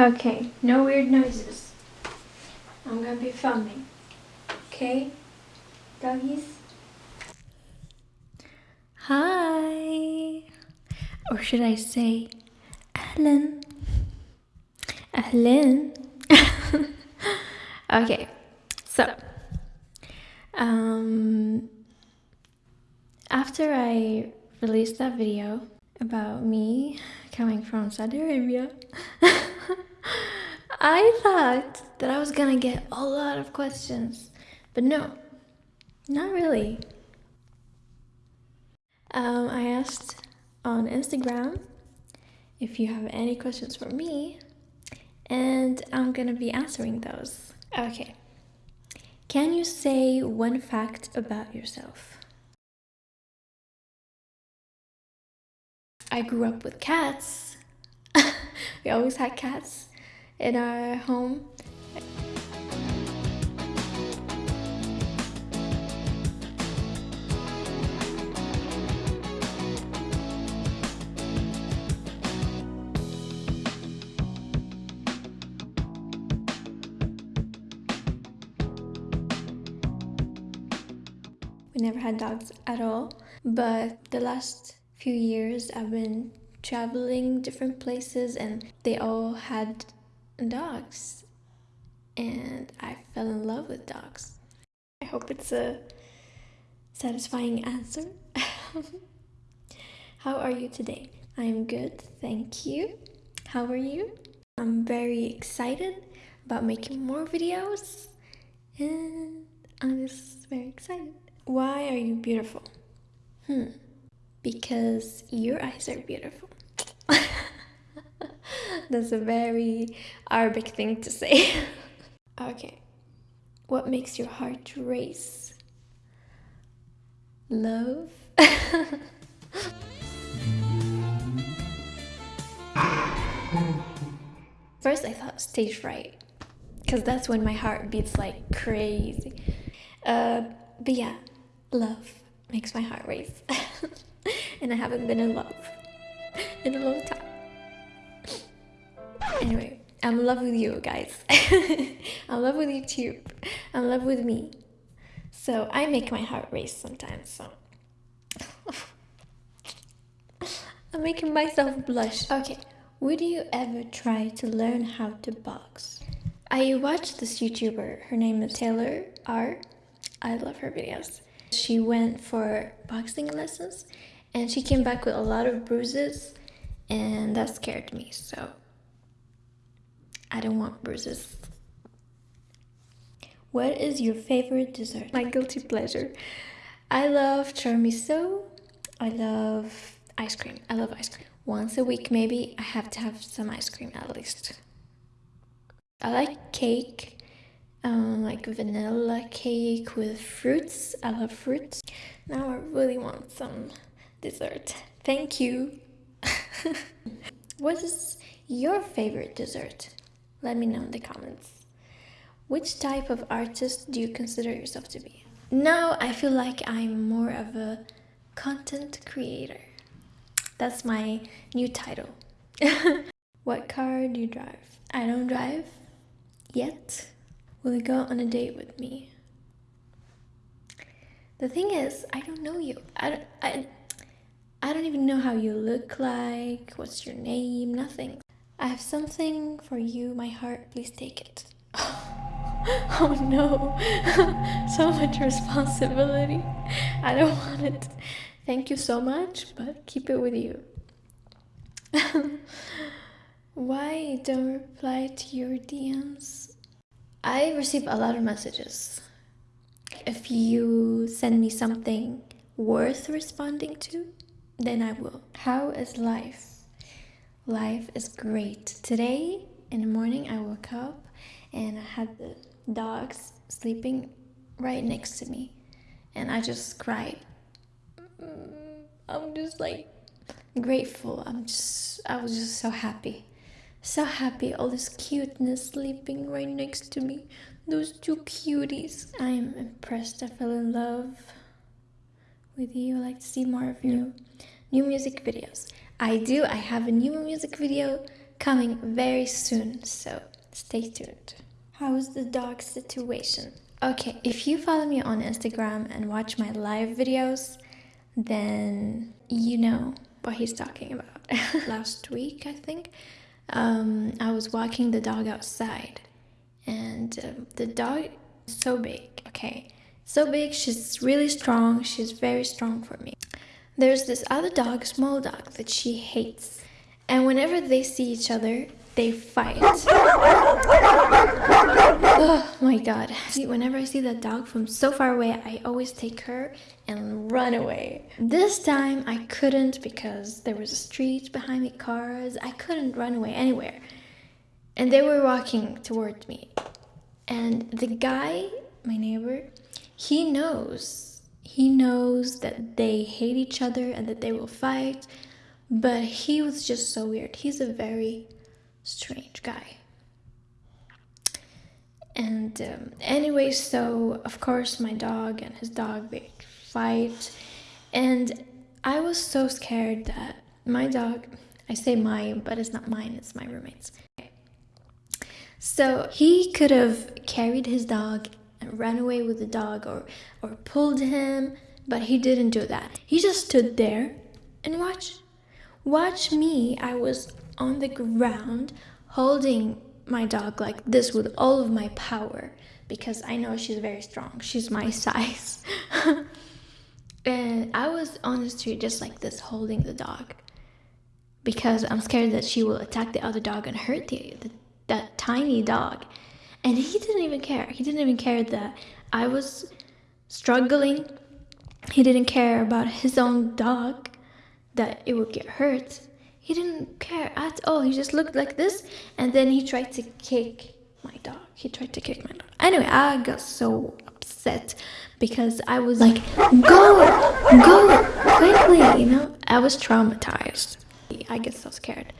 Okay, no weird noises. I'm gonna be filming. Okay, doggies? Hi! Or should I say, Ahlan? Ahlan? okay, so, um, after I released that video about me coming from Saudi Arabia, I thought that I was gonna get a lot of questions, but no, not really. Um, I asked on Instagram if you have any questions for me, and I'm gonna be answering those. Okay. Can you say one fact about yourself? I grew up with cats. we always had cats in our home. We never had dogs at all, but the last few years I've been traveling different places and they all had dogs and I fell in love with dogs. I hope it's a satisfying answer. How are you today? I'm good, thank you. How are you? I'm very excited about making more videos and I'm just very excited. Why are you beautiful? Hmm, because your eyes are beautiful. That's a very Arabic thing to say. okay. What makes your heart race? Love? First I thought stage fright. Because that's when my heart beats like crazy. Uh, but yeah, love makes my heart race. and I haven't been in love in a long time. Anyway, I'm in love with you guys. I'm in love with YouTube. I'm in love with me. So I make my heart race sometimes. So I'm making myself blush. Okay, would you ever try to learn how to box? I watched this YouTuber. Her name is Taylor R. I love her videos. She went for boxing lessons and she came back with a lot of bruises and that scared me. So I don't want bruises. What is your favorite dessert? My guilty pleasure. I love tiramisu. I love ice cream. I love ice cream. Once a week maybe I have to have some ice cream at least. I like cake. Um, like vanilla cake with fruits. I love fruits. Now I really want some dessert. Thank you. what is your favorite dessert? Let me know in the comments. Which type of artist do you consider yourself to be? Now I feel like I'm more of a content creator. That's my new title. what car do you drive? I don't drive yet. Will you go on a date with me? The thing is, I don't know you. I don't, I, I don't even know how you look like, what's your name, nothing. I have something for you, my heart, please take it. oh no, so much responsibility. I don't want it. Thank you so much, but keep it with you. Why don't reply to your DMs? I receive a lot of messages. If you send me something worth responding to, then I will. How is life? Life is great. Today in the morning I woke up and I had the dogs sleeping right next to me and I just cried. Mm, I'm just like grateful. I'm just I was just so happy. So happy all this cuteness sleeping right next to me. Those two cuties. I am impressed. I fell in love with you. I like to see more of you. New music videos. I do. I have a new music video coming very soon, so stay tuned. How is the dog situation? Okay, if you follow me on Instagram and watch my live videos, then you know what he's talking about. Last week, I think, um, I was walking the dog outside, and uh, the dog is so big, okay? So big, she's really strong, she's very strong for me. There's this other dog, small dog, that she hates. And whenever they see each other, they fight. oh my god. See, whenever I see that dog from so far away, I always take her and run away. This time I couldn't because there was a street behind me, cars. I couldn't run away anywhere. And they were walking towards me. And the guy, my neighbor, he knows he knows that they hate each other and that they will fight, but he was just so weird. He's a very strange guy. And um, anyway, so of course, my dog and his dog they fight, and I was so scared that my dog, I say mine, but it's not mine, it's my roommate's. So he could have carried his dog ran away with the dog or, or pulled him, but he didn't do that. He just stood there and watched. Watch me. I was on the ground holding my dog like this with all of my power because I know she's very strong. She's my size. and I was on the street just like this holding the dog because I'm scared that she will attack the other dog and hurt the, the that tiny dog. And he didn't even care. He didn't even care that I was struggling. He didn't care about his own dog, that it would get hurt. He didn't care at all. He just looked like this and then he tried to kick my dog. He tried to kick my dog. Anyway, I got so upset because I was like, go, go, quickly, you know? I was traumatized. I get so scared.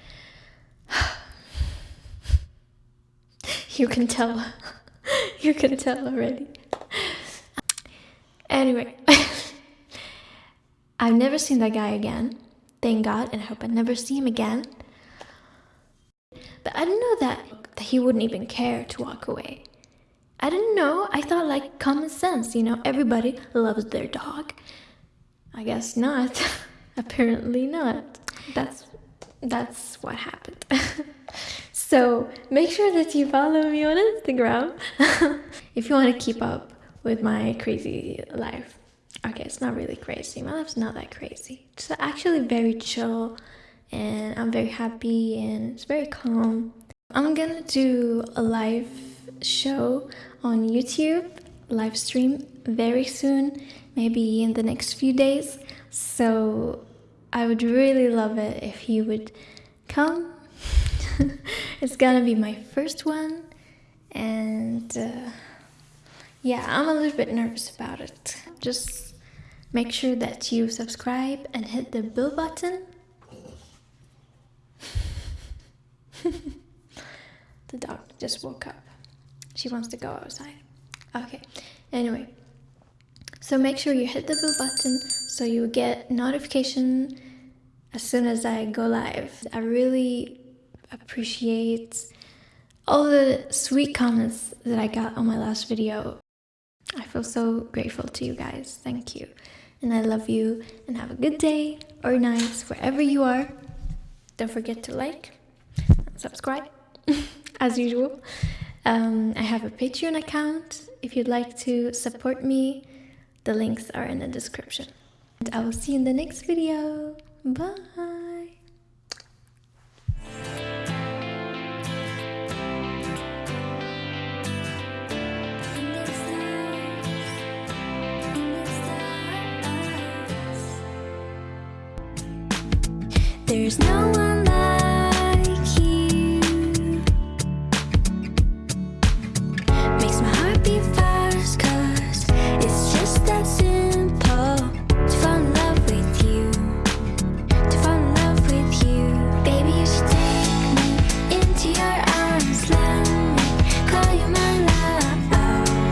You can tell. you can tell already. Anyway, I've never seen that guy again. Thank God, and I hope I never see him again. But I didn't know that, that he wouldn't even care to walk away. I didn't know. I thought like common sense, you know, everybody loves their dog. I guess not. Apparently not. That's that's what happened. So make sure that you follow me on Instagram if you want to keep up with my crazy life. Okay, it's not really crazy. My life's not that crazy. It's actually very chill and I'm very happy and it's very calm. I'm gonna do a live show on YouTube, live stream very soon, maybe in the next few days. So I would really love it if you would come it's gonna be my first one and uh, yeah I'm a little bit nervous about it. Just make sure that you subscribe and hit the bell button. The dog just woke up. She wants to go outside. Okay anyway. So make sure you hit the bell button so you get notification as soon as I go live. I really appreciate all the sweet comments that I got on my last video. I feel so grateful to you guys. Thank you. And I love you and have a good day or night wherever you are. Don't forget to like and subscribe as usual. Um, I have a Patreon account if you'd like to support me. The links are in the description. And I will see you in the next video. Bye. There's no